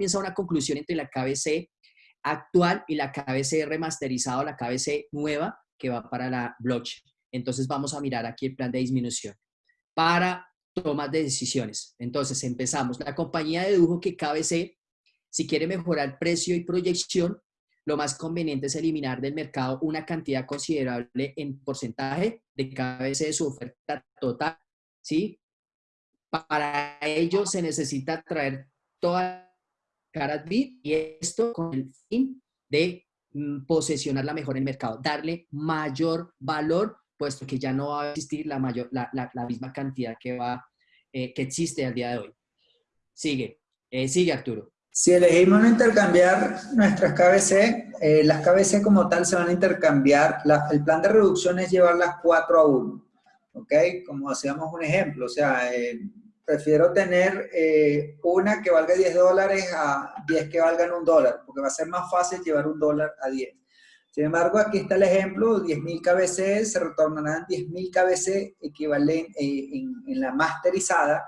comienza una conclusión entre la KBC actual y la KBC remasterizada o la KBC nueva que va para la blockchain. Entonces vamos a mirar aquí el plan de disminución para tomas de decisiones. Entonces empezamos. La compañía dedujo que KBC, si quiere mejorar precio y proyección, lo más conveniente es eliminar del mercado una cantidad considerable en porcentaje de KBC de su oferta total, ¿sí? Para ello se necesita traer toda Carat Bit y esto con el fin de mm, posesionarla mejor en el mercado, darle mayor valor, puesto que ya no va a existir la, mayor, la, misma cantidad que, va, eh, que existe al día de hoy. Sigue, eh, sigue Arturo. Si elegimos no intercambiar nuestras KBC, eh, las KBC como tal se van a intercambiar. el plan de reducción es llevarlas 4 a 1. ¿Ok? Como hacíamos un ejemplo, o sea, prefiero tener eh, una que valga 10 dólares a 10 que valgan un dólar, porque va a ser más fácil llevar un dólar a 10. Sin embargo, aquí está el ejemplo, 10.000 KBC, se retornarán 10.000 KBC equivalente eh, en, la masterizada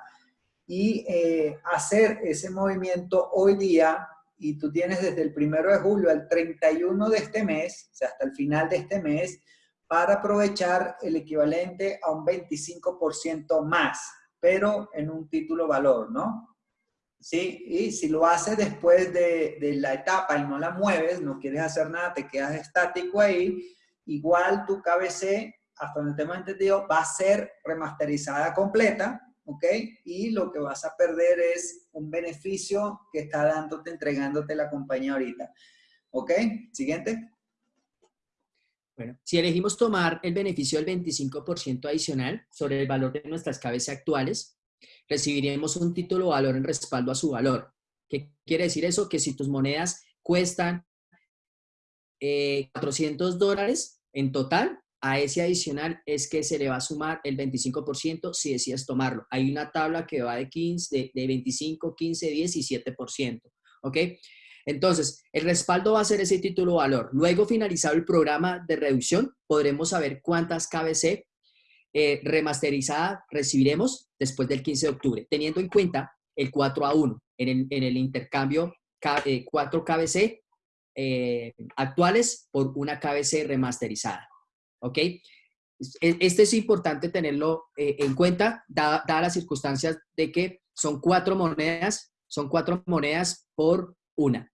y eh, hacer ese movimiento hoy día y tú tienes desde el primero de julio al 31 de este mes, o sea, hasta el final de este mes, para aprovechar el equivalente a un 25% más pero en un título valor, ¿no? ¿Sí? Y si lo haces después de, la etapa y no la mueves, no quieres hacer nada, te quedas estático ahí, igual tu KBC, hasta donde tengo entendido, va a ser remasterizada completa, ¿ok? Y lo que vas a perder es un beneficio que está dándote, entregándote la compañía ahorita. ¿Ok? Siguiente. Bueno, si elegimos tomar el beneficio del 25% adicional sobre el valor de nuestras cabezas actuales, recibiremos un título valor en respaldo a su valor. ¿Qué quiere decir eso? Que si tus monedas cuestan 400 eh, dólares en total, a ese adicional es que se le va a sumar el 25% si decides tomarlo. Hay una tabla que va de, 15, de, de 25, 15, 10 y 7%. ¿Ok? Entonces, el respaldo va a ser ese título valor. Luego, finalizado el programa de reducción, podremos saber cuántas KBC eh, remasterizada recibiremos después del 15 de octubre, teniendo en cuenta el 4 a 1 en el, intercambio 4 eh, KBC eh, actuales por una KBC remasterizada. ¿Ok? Este es importante tenerlo en cuenta, dadas las circunstancias de que son cuatro monedas, son cuatro monedas por una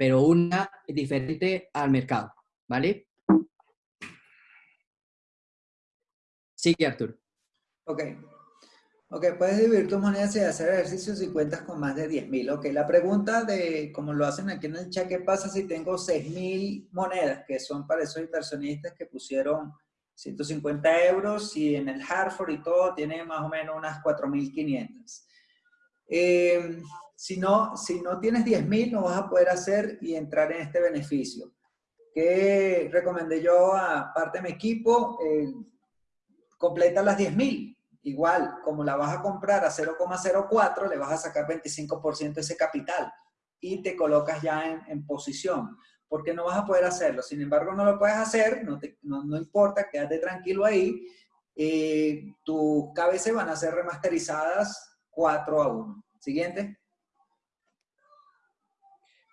pero una diferente al mercado, ¿vale? Sigue, Arturo. Ok. Ok, puedes dividir tus monedas y hacer ejercicios y cuentas con más de 10.000. Ok, la pregunta de, como lo hacen aquí en el chat, ¿qué pasa si tengo 6.000 monedas? Que son para esos inversionistas que pusieron 150 euros y en el Hartford y todo tiene más o menos unas 4.500. Eh, si no, si no tienes 10.000, no vas a poder hacer y entrar en este beneficio. ¿Qué recomendé yo a parte de mi equipo? Eh, completa las 10.000. Igual, como la vas a comprar a 0,04, le vas a sacar 25% de ese capital y te colocas ya en, en, posición. Porque no vas a poder hacerlo. Sin embargo, no lo puedes hacer, no, importa, quédate tranquilo ahí. Eh, tus KBC van a ser remasterizadas 4 a 1. Siguiente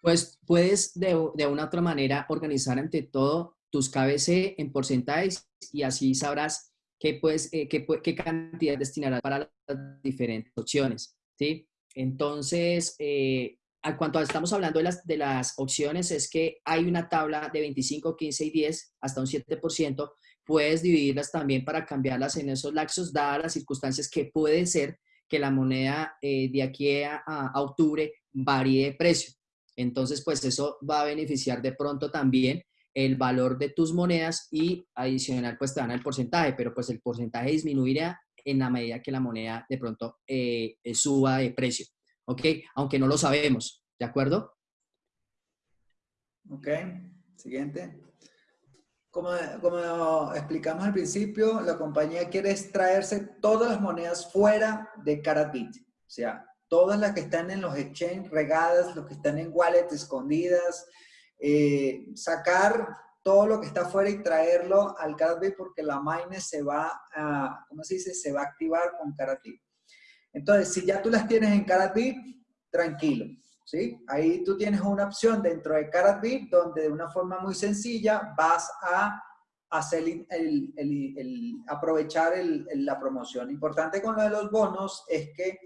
pues puedes de, una otra manera organizar ante todo tus KBC en porcentajes y así sabrás qué, pues, qué, cantidad destinarás para las diferentes opciones, ¿sí? Entonces, eh, a cuanto estamos hablando de las, de las opciones, es que hay una tabla de 25, 15 y 10, hasta un 7%, puedes dividirlas también para cambiarlas en esos laxos, dadas las circunstancias que puede ser que la moneda eh, de aquí a octubre varíe de precio. Entonces, pues eso va a beneficiar de pronto también el valor de tus monedas y adicional, pues te dan el porcentaje, pero pues el porcentaje disminuirá en la medida que la moneda de pronto eh, suba de precio, ¿ok? Aunque no lo sabemos, ¿de acuerdo? Ok, siguiente. Como, como, explicamos al principio, la compañía quiere extraerse todas las monedas fuera de Caratbit. O sea, todas las que están en los exchange regadas, los que están en wallet escondidas, eh, sacar todo lo que está afuera y traerlo al Caratbit porque la mine se va a, ¿cómo se dice? Se va a activar con Caratbit. Entonces, si ya tú las tienes en Caratbit, tranquilo. ¿sí? Ahí tú tienes una opción dentro de CaratBit donde de una forma muy sencilla vas a hacer el, aprovechar la promoción. Importante con lo de los bonos es que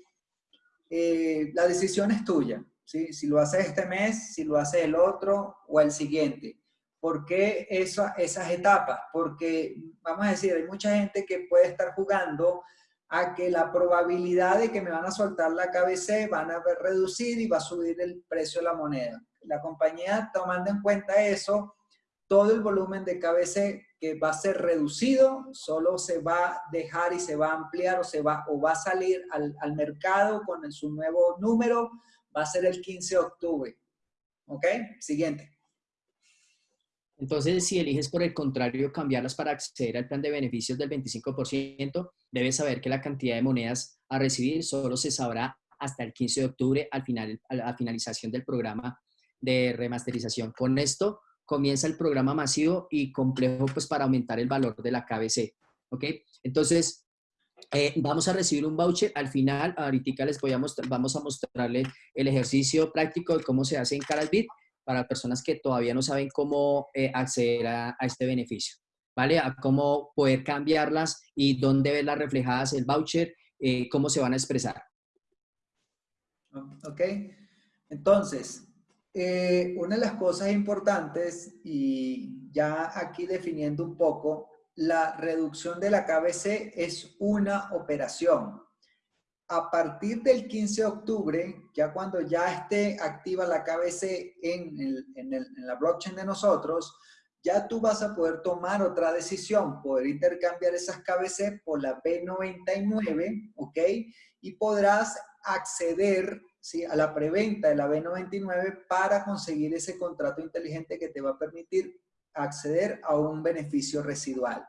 eh, la decisión es tuya. Si lo haces este mes, si lo haces el otro o el siguiente. ¿Por qué esas etapas? Porque, vamos a decir, hay mucha gente que puede estar jugando a que la probabilidad de que me van a soltar la KBC van a ver reducir y va a subir el precio de la moneda. La compañía, tomando en cuenta eso, todo el volumen de KBC que va a ser reducido, solo se va a dejar y se va a ampliar o, se va, o va a salir al, al mercado con su nuevo número, va a ser el 15 de octubre. ¿Ok? Siguiente. Entonces, si eliges por el contrario cambiarlas para acceder al plan de beneficios del 25%, debes saber que la cantidad de monedas a recibir solo se sabrá hasta el 15 de octubre al final, a la finalización del programa de remasterización. Con esto comienza el programa masivo y complejo pues para aumentar el valor de la KBC. ¿Ok? Entonces, eh, vamos a recibir un voucher. Al final, ahorita les voy a mostrar, vamos a mostrarle el ejercicio práctico de cómo se hace en Carasbit para personas que todavía no saben cómo eh, acceder a, este beneficio, ¿vale? A cómo poder cambiarlas y dónde verlas reflejadas el voucher, eh, cómo se van a expresar. Ok, entonces, eh, una de las cosas importantes y ya aquí definiendo un poco, la reducción de la KBC es una operación a partir del 15 de octubre, ya cuando ya esté activa la KBC en, la blockchain de nosotros, ya tú vas a poder tomar otra decisión, poder intercambiar esas KBC por la B99, ¿ok? Y podrás acceder ¿sí? a la preventa de la B99 para conseguir ese contrato inteligente que te va a permitir acceder a un beneficio residual.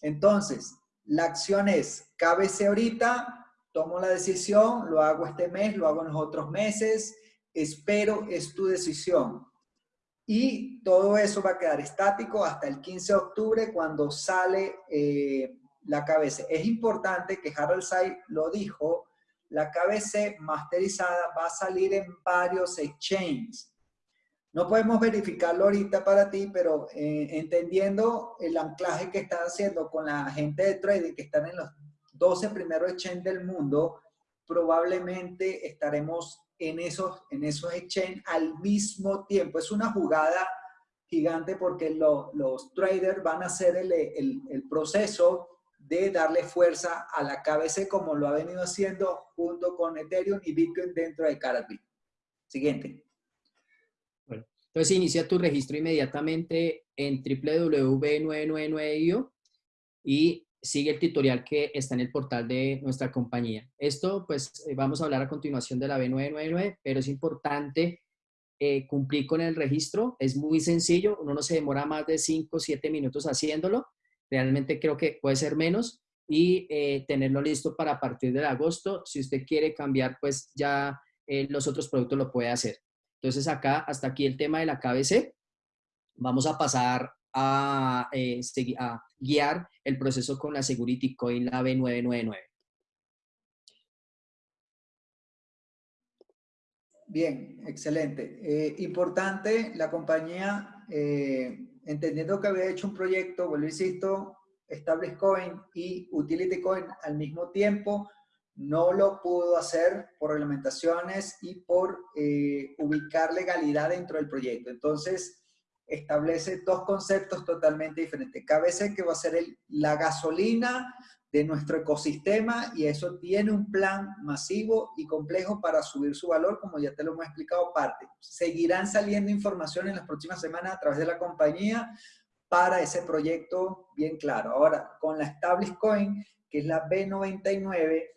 Entonces, la acción es KBC ahorita, tomo la decisión, lo hago este mes, lo hago en los otros meses, espero, es tu decisión. Y todo eso va a quedar estático hasta el 15 de octubre cuando sale eh, la KBC. Es importante que Harold Say lo dijo, la KBC masterizada va a salir en varios exchanges. No podemos verificarlo ahorita para ti, pero eh, entendiendo el anclaje que están haciendo con la gente de trading que están en los 12 primeros exchange del mundo, probablemente estaremos en esos, en esos exchange al mismo tiempo. Es una jugada gigante porque los traders van a hacer el, el, proceso de darle fuerza a la KBC como lo ha venido haciendo junto con Ethereum y Bitcoin dentro de Carabit. Siguiente. Bueno, entonces inicia tu registro inmediatamente en www.999.io y sigue el tutorial que está en el portal de nuestra compañía. Esto, pues, eh, vamos a hablar a continuación de la B999, pero es importante eh, cumplir con el registro. Es muy sencillo, uno no se demora más de 5 o 7 minutos haciéndolo. Realmente creo que puede ser menos y eh, tenerlo listo para partir de agosto. Si usted quiere cambiar, pues ya los otros productos lo puede hacer. Entonces acá, hasta aquí el tema de la KBC. Vamos a pasar a, a guiar el proceso con la Security Coin, la B999. Bien, excelente. Eh, importante, la compañía, eh, entendiendo que había hecho un proyecto, vuelvo insisto, Established Coin y Utility Coin al mismo tiempo, no lo pudo hacer por reglamentaciones y por eh, ubicar legalidad dentro del proyecto. Entonces, establece dos conceptos totalmente diferentes. KBC que va a ser la gasolina de nuestro ecosistema y eso tiene un plan masivo y complejo para subir su valor, como ya te lo hemos explicado parte. Seguirán saliendo información en las próximas semanas a través de la compañía para ese proyecto bien claro. Ahora, con la Established Coin, que es la B99,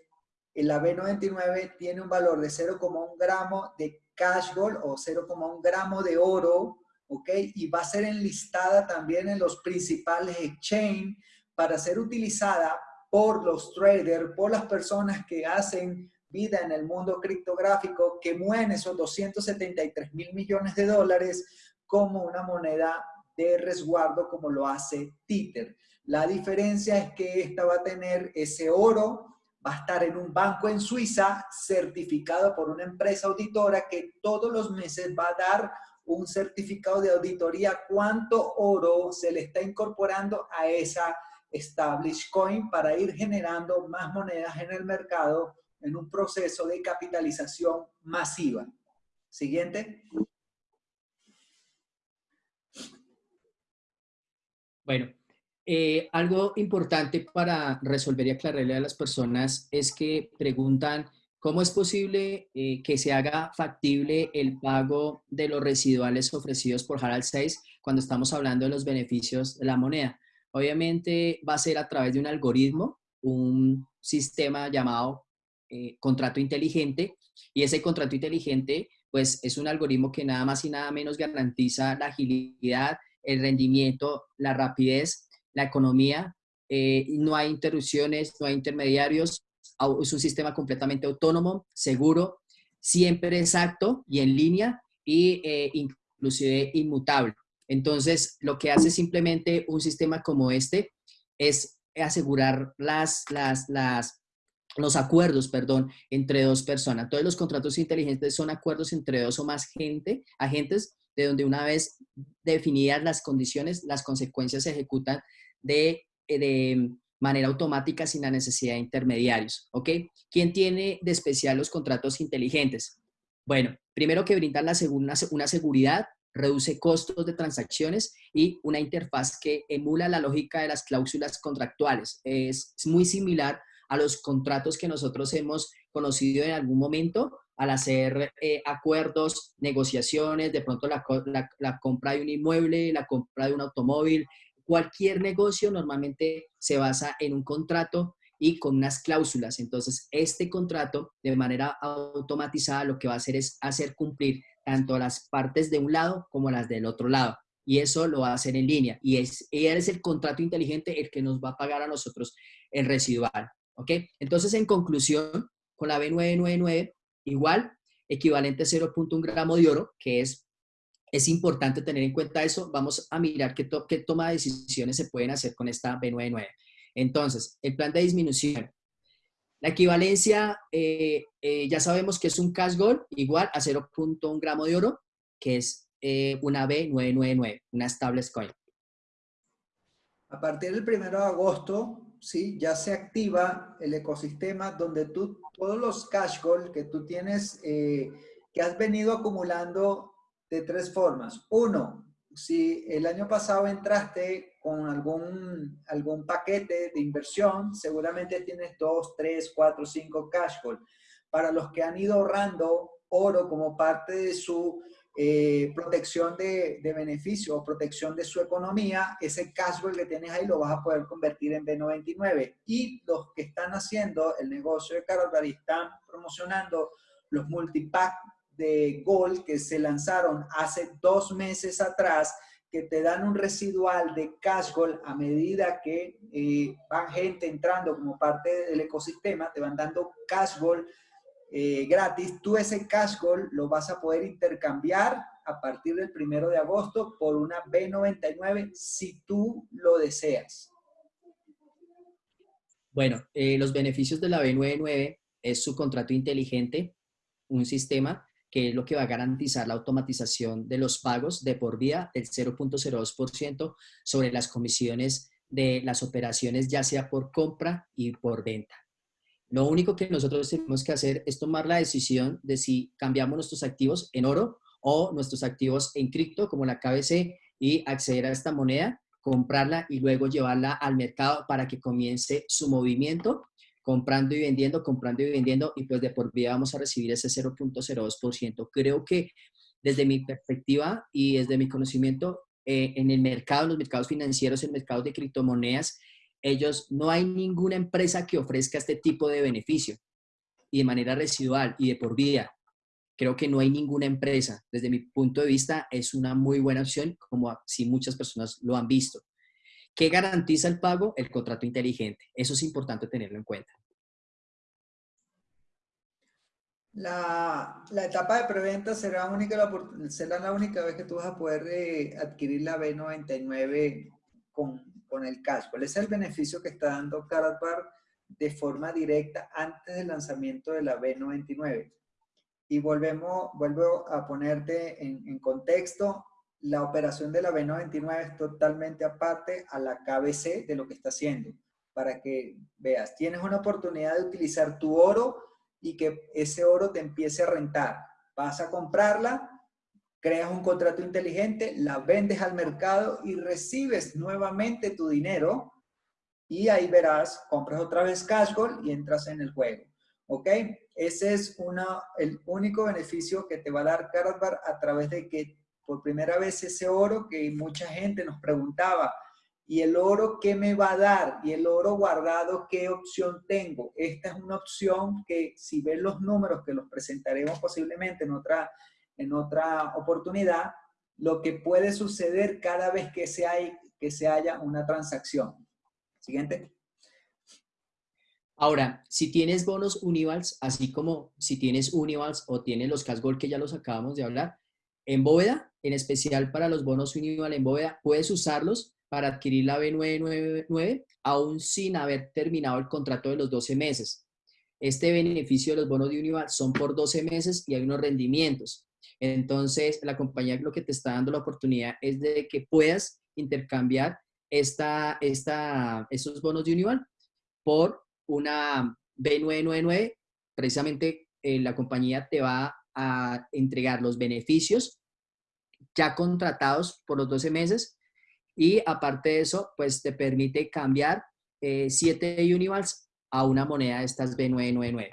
la B99 tiene un valor de 0,1 gramo de cash gold o 0,1 gramo de oro ¿ok? Y va a ser enlistada también en los principales exchange para ser utilizada por los traders, por las personas que hacen vida en el mundo criptográfico, que mueven esos 273 mil millones de dólares como una moneda de resguardo como lo hace Tether. La diferencia es que esta va a tener ese oro, va a estar en un banco en Suiza certificado por una empresa auditora que todos los meses va a dar un certificado de auditoría cuánto oro se le está incorporando a esa established coin para ir generando más monedas en el mercado en un proceso de capitalización masiva. Siguiente. Bueno, eh, algo importante para resolver y aclararle a las personas es que preguntan cómo es posible eh, que se haga factible el pago de los residuales ofrecidos por Harald 6 cuando estamos hablando de los beneficios de la moneda. Obviamente va a ser a través de un algoritmo, un sistema llamado eh, contrato inteligente y ese contrato inteligente pues es un algoritmo que nada más y nada menos garantiza la agilidad, el rendimiento, la rapidez, la economía, eh, no hay interrupciones, no hay intermediarios, es un sistema completamente autónomo, seguro, siempre exacto y en línea y eh, inclusive inmutable. Entonces, lo que hace simplemente un sistema como este es asegurar las, los acuerdos, perdón, entre dos personas. Todos los contratos inteligentes son acuerdos entre dos o más gente, agentes de donde una vez definidas las condiciones, las consecuencias se ejecutan de, eh, manera automática sin la necesidad de intermediarios, ¿ok? ¿Quién tiene de especial los contratos inteligentes? Bueno, primero que brindan una, seguridad, reduce costos de transacciones y una interfaz que emula la lógica de las cláusulas contractuales. Es, muy similar a los contratos que nosotros hemos conocido en algún momento, al hacer eh, acuerdos, negociaciones, de pronto la, compra de un inmueble, la compra de un automóvil, cualquier negocio normalmente se basa en un contrato y con unas cláusulas. Entonces, este contrato de manera automatizada lo que va a hacer es hacer cumplir tanto las partes de un lado como las del otro lado. Y eso lo va a hacer en línea. Y es, es el contrato inteligente el que nos va a pagar a nosotros el residual. ¿Ok? Entonces, en conclusión, con la B999 igual, equivalente a 0.1 gramo de oro, que es, es importante tener en cuenta eso. Vamos a mirar qué, qué toma de decisiones se pueden hacer con esta B99. Entonces, el plan de disminución. La equivalencia, eh, eh, ya sabemos que es un cash gold igual a 0.1 gramo de oro, que es eh, una B999, una stable coin. A partir del 1 de agosto, ¿sí? ya se activa el ecosistema donde tú, todos los cash gold que tú tienes, eh, que has venido acumulando de tres formas. Uno, si el año pasado entraste con algún, algún paquete de inversión, seguramente tienes dos, tres, cuatro, cinco cash gold. Para los que han ido ahorrando oro como parte de su eh, protección de, de beneficio o protección de su economía, ese cash flow que tienes ahí lo vas a poder convertir en B99. Y los que están haciendo el negocio de Carolari están promocionando los multipack de Gold que se lanzaron hace dos meses atrás, que te dan un residual de cash gold a medida que eh, van gente entrando como parte del ecosistema, te van dando cash gold eh, gratis, tú ese cash gold lo vas a poder intercambiar a partir del primero de agosto por una B99 si tú lo deseas. Bueno, eh, los beneficios de la B99 es su contrato inteligente, un sistema que es lo que va a garantizar la automatización de los pagos de por vía del 0.02% sobre las comisiones de las operaciones, ya sea por compra y por venta. Lo único que nosotros tenemos que hacer es tomar la decisión de si cambiamos nuestros activos en oro o nuestros activos en cripto, como la KBC, y acceder a esta moneda, comprarla y luego llevarla al mercado para que comience su movimiento, comprando y vendiendo, comprando y vendiendo, y pues de por vida vamos a recibir ese 0.02%. Creo que desde mi perspectiva y desde mi conocimiento, eh, en el mercado, en los mercados financieros, en el mercado de criptomonedas, ellos, no hay ninguna empresa que ofrezca este tipo de beneficio y de manera residual y de por vida. Creo que no hay ninguna empresa. Desde mi punto de vista, es una muy buena opción, como si muchas personas lo han visto. ¿Qué garantiza el pago? El contrato inteligente. Eso es importante tenerlo en cuenta. La, etapa de preventa será, la única vez que tú vas a poder eh, adquirir la B99 con con el cash. ¿Cuál es el beneficio que está dando Karatbar de forma directa antes del lanzamiento de la B99. Y volvemos, vuelvo a ponerte en contexto, la operación de la B99 es totalmente aparte a la KBC de lo que está haciendo. Para que veas, tienes una oportunidad de utilizar tu oro y que ese oro te empiece a rentar. Vas a comprarla, creas un contrato inteligente, la vendes al mercado y recibes nuevamente tu dinero y ahí verás, compras otra vez Cashgold y entras en el juego. ¿Ok? Ese es una, el único beneficio que te va a dar Cardbar a través de que por primera vez ese oro que mucha gente nos preguntaba, ¿y el oro qué me va a dar? ¿Y el oro guardado qué opción tengo? Esta es una opción que si ves los números que los presentaremos posiblemente en otra, en otra oportunidad, lo que puede suceder cada vez que se, hay, que se haya una transacción. Siguiente. Ahora, si tienes bonos Univals, así como si tienes Univals o tienes los Casgol que ya los acabamos de hablar, en bóveda, en especial para los bonos Unival en bóveda, puedes usarlos para adquirir la B999 aún sin haber terminado el contrato de los 12 meses. Este beneficio de los bonos de Unival son por 12 meses y hay unos rendimientos. Entonces, la compañía lo que te está dando la oportunidad es de que puedas intercambiar esta, esta, estos bonos de Unival por una B999. Precisamente, eh, la compañía te va a entregar los beneficios ya contratados por los 12 meses y aparte de eso, pues te permite cambiar 7 eh, Univals a una moneda de estas B999.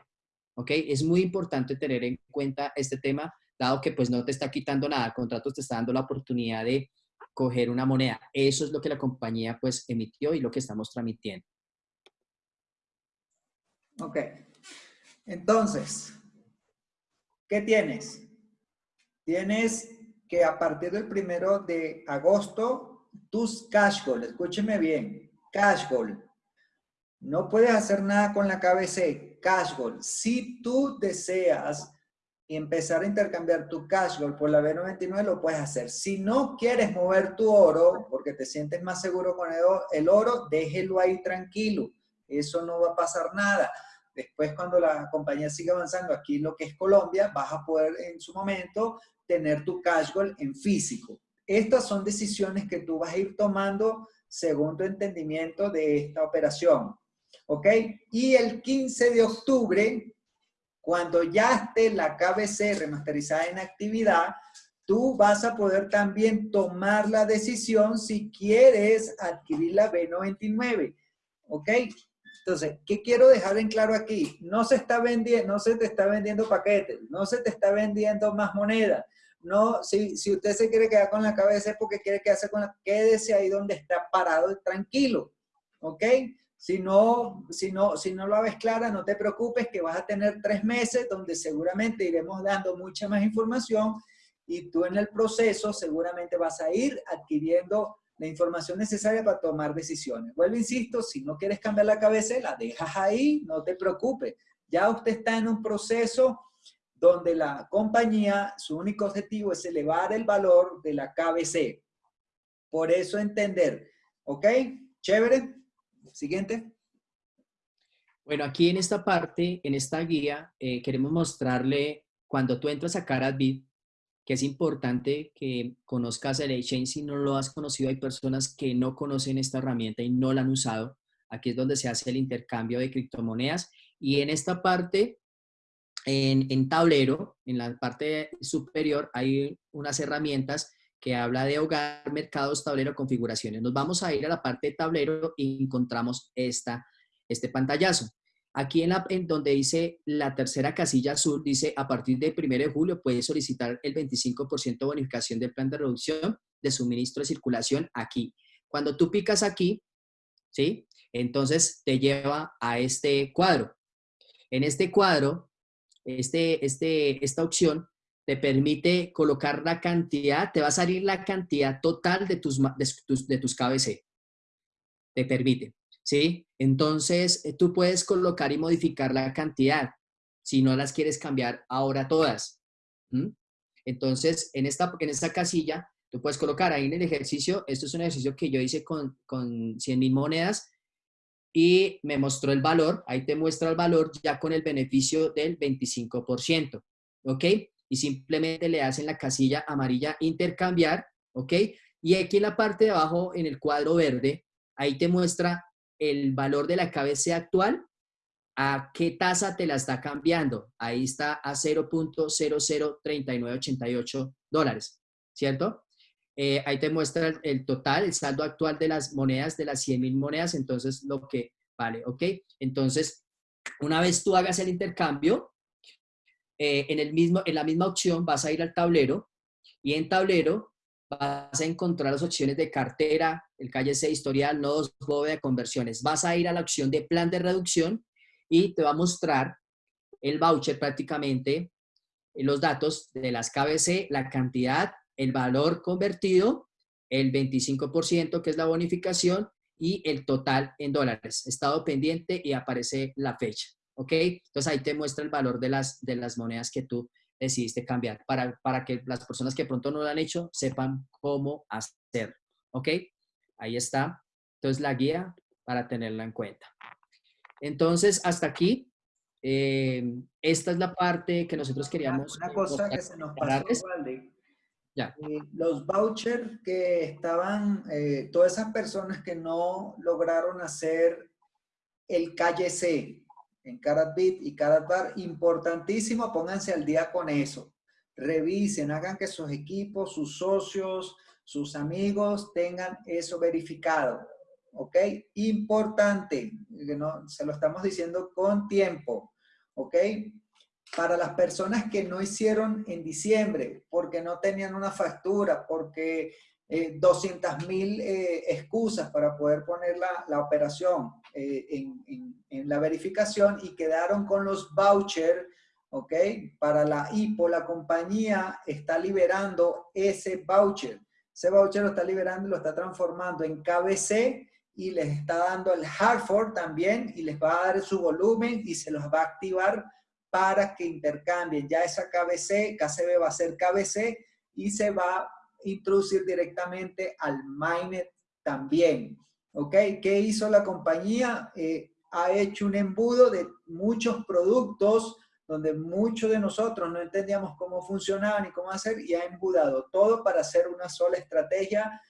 ¿Ok? Es muy importante tener en cuenta este tema, dado que pues no te está quitando nada, el contrato te está dando la oportunidad de coger una moneda. Eso es lo que la compañía pues emitió y lo que estamos transmitiendo. Ok. Entonces, ¿Qué tienes? Tienes que a partir del primero de agosto, tus cash goals, escúcheme bien, cash goal. No puedes hacer nada con la KBC, cash goal. Si tú deseas empezar a intercambiar tu cash goal por la B99, lo puedes hacer. Si no quieres mover tu oro, porque te sientes más seguro con el oro, déjelo ahí tranquilo. Eso no va a pasar nada. Después, cuando la compañía siga avanzando aquí lo que es Colombia, vas a poder en su momento tener tu cash goal en físico. Estas son decisiones que tú vas a ir tomando según tu entendimiento de esta operación. ¿Ok? Y el 15 de octubre, cuando ya esté la KBC remasterizada en actividad, tú vas a poder también tomar la decisión si quieres adquirir la B99. ¿Ok? Entonces, ¿qué quiero dejar en claro aquí? No se está vendiendo, no se te está vendiendo paquetes, no se te está vendiendo más moneda. No, si, si usted se quiere quedar con la cabeza es porque quiere quedarse con la, quédese ahí donde está parado tranquilo, ¿ok? Si no, si, no, si no lo ves clara, no te preocupes que vas a tener tres meses donde seguramente iremos dando mucha más información y tú en el proceso seguramente vas a ir adquiriendo la información necesaria para tomar decisiones. Vuelvo, insisto, si no quieres cambiar la cabeza, la dejas ahí, no te preocupes. Ya usted está en un proceso donde la compañía, su único objetivo es elevar el valor de la KBC. Por eso entender. ¿Ok? Chévere. Siguiente. Bueno, aquí en esta parte, en esta guía, eh, queremos mostrarle cuando tú entras a Caratbit, que es importante que conozcas el exchange si no lo has conocido. Hay personas que no conocen esta herramienta y no la han usado. Aquí es donde se hace el intercambio de criptomonedas. Y en esta parte, en, en tablero, en la parte superior, hay unas herramientas que habla de hogar, mercados, tablero, configuraciones. Nos vamos a ir a la parte de tablero y encontramos esta, este pantallazo. Aquí en, la, en donde dice la tercera casilla azul, dice a partir del 1 de julio puedes solicitar el 25% de bonificación del plan de reducción de suministro de circulación aquí. Cuando tú picas aquí, ¿sí? Entonces te lleva a este cuadro. En este cuadro, este, este, esta opción te permite colocar la cantidad, te va a salir la cantidad total de tus, de tus, de tus KBC. Te permite. ¿sí? Entonces, eh, tú puedes colocar y modificar la cantidad si no las quieres cambiar ahora todas. Entonces, en esta, en esta casilla, tú puedes colocar ahí en el ejercicio, esto es un ejercicio que yo hice con, con 100 mil monedas, y me mostró el valor, ahí te muestra el valor ya con el beneficio del 25%, ¿ok? Y simplemente le hacen la casilla amarilla intercambiar, ¿ok? Y aquí en la parte de abajo, en el cuadro verde, ahí te muestra el valor de la KBC actual, a qué tasa te la está cambiando. Ahí está a 0.003988 dólares, ¿cierto? Eh, ahí te muestra el, total, el saldo actual de las monedas, de las 100 mil monedas, entonces lo que vale, ¿ok? Entonces, una vez tú hagas el intercambio, eh, en, el mismo, en la misma opción vas a ir al tablero y en tablero vas a encontrar las opciones de cartera, el calle C, historial, nodos, bóveda, conversiones. Vas a ir a la opción de plan de reducción y te va a mostrar el voucher prácticamente, los datos de las KBC, la cantidad el valor convertido, el 25% que es la bonificación y el total en dólares. Estado pendiente y aparece la fecha. ¿Ok? Entonces ahí te muestra el valor de las, de las monedas que tú decidiste cambiar para, para que las personas que pronto no lo han hecho sepan cómo hacer. ¿Ok? Ahí está. Entonces la guía para tenerla en cuenta. Entonces, hasta aquí. Eh, esta es la parte que nosotros queríamos. Una cosa que se nos pasó, eh, los vouchers que estaban, eh, todas esas personas que no lograron hacer el calle C en Caratbit y Caratbar, importantísimo, pónganse al día con eso. Revisen, hagan que sus equipos, sus socios, sus amigos tengan eso verificado. ¿Ok? Importante, no, se lo estamos diciendo con tiempo. ¿Ok? Para las personas que no hicieron en diciembre porque no tenían una factura, porque eh, 200 mil eh, excusas para poder poner la, la operación eh, en, en, la verificación y quedaron con los vouchers, ¿ok? Para la IPO, la compañía está liberando ese voucher. Ese voucher lo está liberando y lo está transformando en KBC y les está dando el Hartford también y les va a dar su volumen y se los va a activar para que intercambien. Ya esa KBC, KCB va a ser KBC y se va a introducir directamente al mainnet también. ¿Ok? ¿Qué hizo la compañía? Eh, ha hecho un embudo de muchos productos donde muchos de nosotros no entendíamos cómo funcionaban y cómo hacer y ha embudado todo para hacer una sola estrategia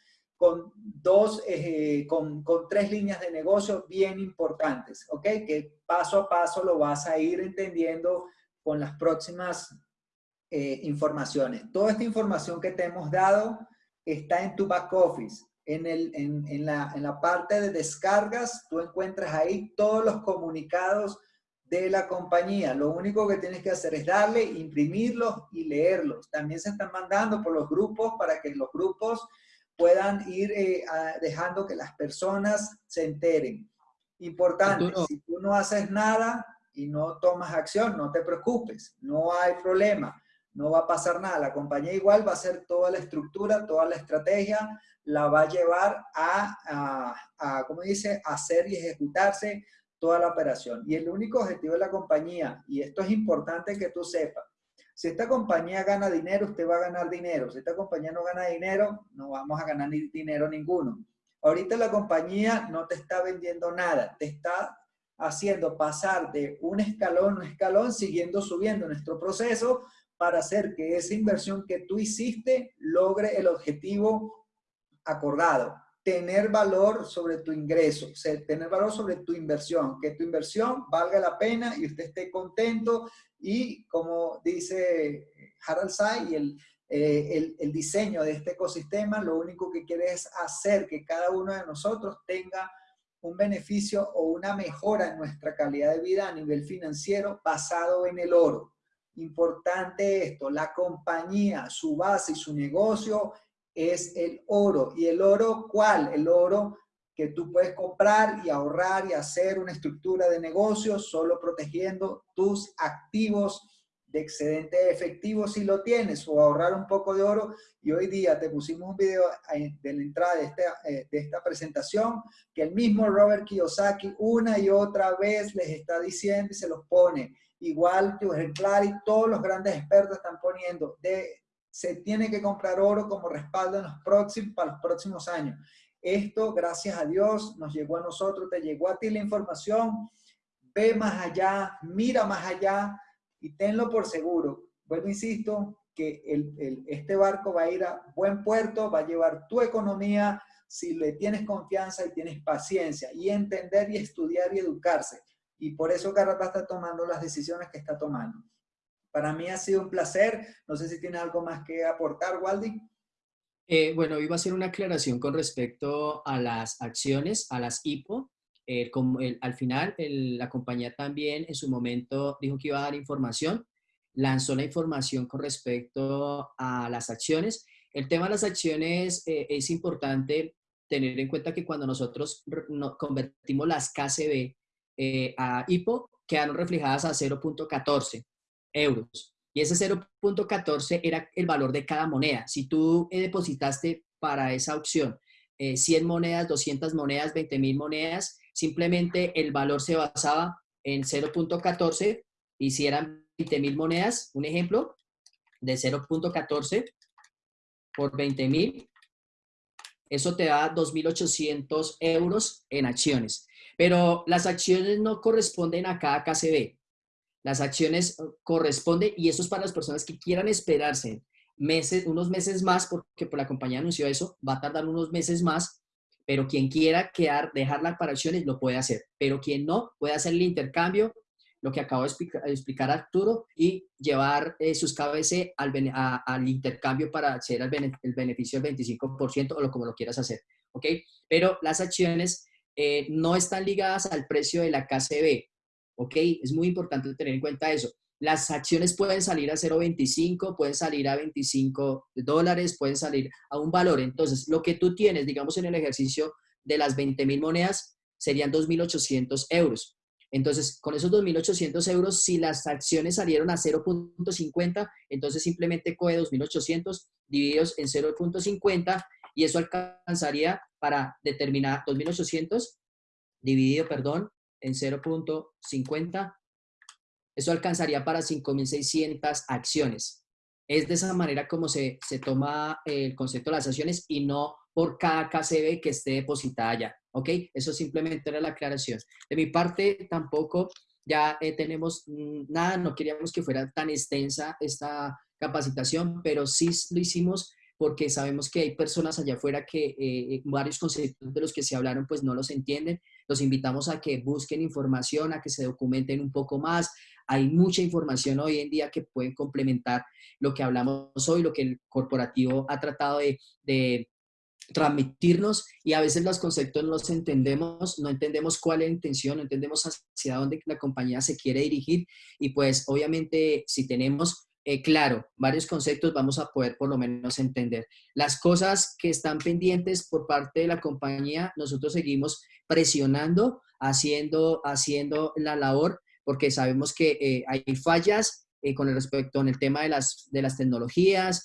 con dos, eh, con, con, tres líneas de negocio bien importantes, ¿ok? Que paso a paso lo vas a ir entendiendo con las próximas eh, informaciones. Toda esta información que te hemos dado está en tu back office. En, el, en, en, la, en la parte de descargas, tú encuentras ahí todos los comunicados de la compañía. Lo único que tienes que hacer es darle, imprimirlos y leerlos. También se están mandando por los grupos para que los grupos puedan ir eh, dejando que las personas se enteren. Importante, si tú no haces nada y no tomas acción, no te preocupes, no hay problema, no va a pasar nada. La compañía igual va a hacer toda la estructura, toda la estrategia, la va a llevar a, a, a ¿cómo dice?, hacer y ejecutarse toda la operación. Y el único objetivo de la compañía, y esto es importante que tú sepas, si esta compañía gana dinero, usted va a ganar dinero. Si esta compañía no gana dinero, no vamos a ganar dinero ninguno. Ahorita la compañía no te está vendiendo nada, te está haciendo pasar de un escalón a un escalón, siguiendo subiendo nuestro proceso para hacer que esa inversión que tú hiciste logre el objetivo acordado. Tener valor sobre tu ingreso, tener valor sobre tu inversión, que tu inversión valga la pena y usted esté contento y como dice Harald Say, y eh, el, el, diseño de este ecosistema lo único que quiere es hacer que cada uno de nosotros tenga un beneficio o una mejora en nuestra calidad de vida a nivel financiero basado en el oro. Importante esto, la compañía, su base y su negocio es el oro. ¿Y el oro cuál? El oro que tú puedes comprar y ahorrar y hacer una estructura de negocio solo protegiendo tus activos de excedente efectivo si lo tienes o ahorrar un poco de oro. Y hoy día te pusimos un video de la entrada de esta, eh, de esta presentación que el mismo Robert Kiyosaki una y otra vez les está diciendo y se los pone. Igual que ejemplar y todos los grandes expertos están poniendo, de, se tiene que comprar oro como respaldo en los próximos, para los próximos años esto, gracias a Dios, nos llegó a nosotros, te llegó a ti la información, ve más allá, mira más allá y tenlo por seguro. Bueno, insisto, que este barco va a ir a buen puerto, va a llevar tu economía si le tienes confianza y tienes paciencia y entender y estudiar y educarse. Y por eso Garrapa está tomando las decisiones que está tomando. Para mí ha sido un placer. No sé si tiene algo más que aportar, Waldi. Eh, bueno, iba a hacer una aclaración con respecto a las acciones, a las IPO. como al final, la compañía también en su momento dijo que iba a dar información, lanzó la información con respecto a las acciones. El tema de las acciones eh, es importante tener en cuenta que cuando nosotros convertimos las KCB eh, a IPO, quedaron reflejadas a 0.14 euros. Y ese 0.14 era el valor de cada moneda. Si tú eh, depositaste para esa opción 100 eh, monedas, 200 monedas, 20 mil monedas, simplemente el valor se basaba en 0.14 y si eran 20 mil monedas, un ejemplo, de 0.14 por 20 mil, eso te da 2.800 euros en acciones. Pero las acciones no corresponden a cada KCB. Las acciones uh, corresponden, y eso es para las personas que quieran esperarse meses, unos meses más, porque por la compañía anunció eso, va a tardar unos meses más, pero quien quiera quedar, dejarla para acciones, lo puede hacer. Pero quien no, puede hacer el intercambio, lo que acabo de explicar, Arturo, y llevar eh, sus KBC al, al, intercambio para hacer el, el beneficio del 25% o lo como lo quieras hacer. ¿Ok? Pero las acciones eh, no están ligadas al precio de la KCB. ¿Ok? Es muy importante tener en cuenta eso. Las acciones pueden salir a 0.25, pueden salir a 25 dólares, pueden salir a un valor. Entonces, lo que tú tienes, digamos, en el ejercicio de las 20 mil monedas, serían 2.800 euros. Entonces, con esos 2.800 euros, si las acciones salieron a 0.50, entonces simplemente coge 2.800 divididos en 0.50 y eso alcanzaría para determinar 2.800 dividido, perdón, en 0.50, eso alcanzaría para 5.600 acciones. Es de esa manera como se, se toma el concepto de las acciones y no por cada KCB que esté depositada allá. ¿Ok? Eso simplemente era la aclaración. De mi parte, tampoco ya eh, tenemos mm, nada, no queríamos que fuera tan extensa esta capacitación, pero sí lo hicimos porque sabemos que hay personas allá afuera que eh, varios conceptos de los que se hablaron pues no los entienden. Los invitamos a que busquen información, a que se documenten un poco más. Hay mucha información hoy en día que pueden complementar lo que hablamos hoy, lo que el corporativo ha tratado de, transmitirnos y a veces los conceptos no los entendemos, no entendemos cuál es la intención, no entendemos hacia dónde la compañía se quiere dirigir y pues obviamente si tenemos eh, claro, varios conceptos vamos a poder por lo menos entender. Las cosas que están pendientes por parte de la compañía, nosotros seguimos presionando, haciendo, haciendo la labor, porque sabemos que eh, hay fallas eh, con respecto en el tema de las, de las tecnologías,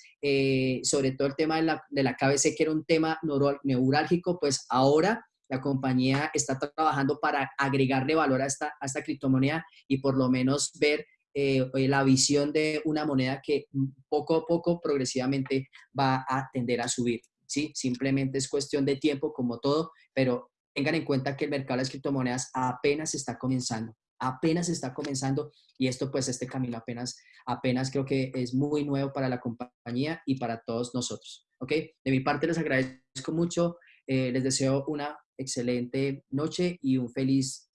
sobre todo el tema de la, de la KBC, que era un tema neurálgico, pues ahora la compañía está trabajando para agregarle valor a esta, a esta criptomoneda y por lo menos ver eh, la visión de una moneda que poco a poco, progresivamente, va a tender a subir. ¿sí? Simplemente es cuestión de tiempo, como todo, pero tengan en cuenta que el mercado de las criptomonedas apenas está comenzando, apenas está comenzando y esto pues este camino apenas, apenas creo que es muy nuevo para la compañía y para todos nosotros. ¿Ok? De mi parte les agradezco mucho, eh, les deseo una excelente noche y un feliz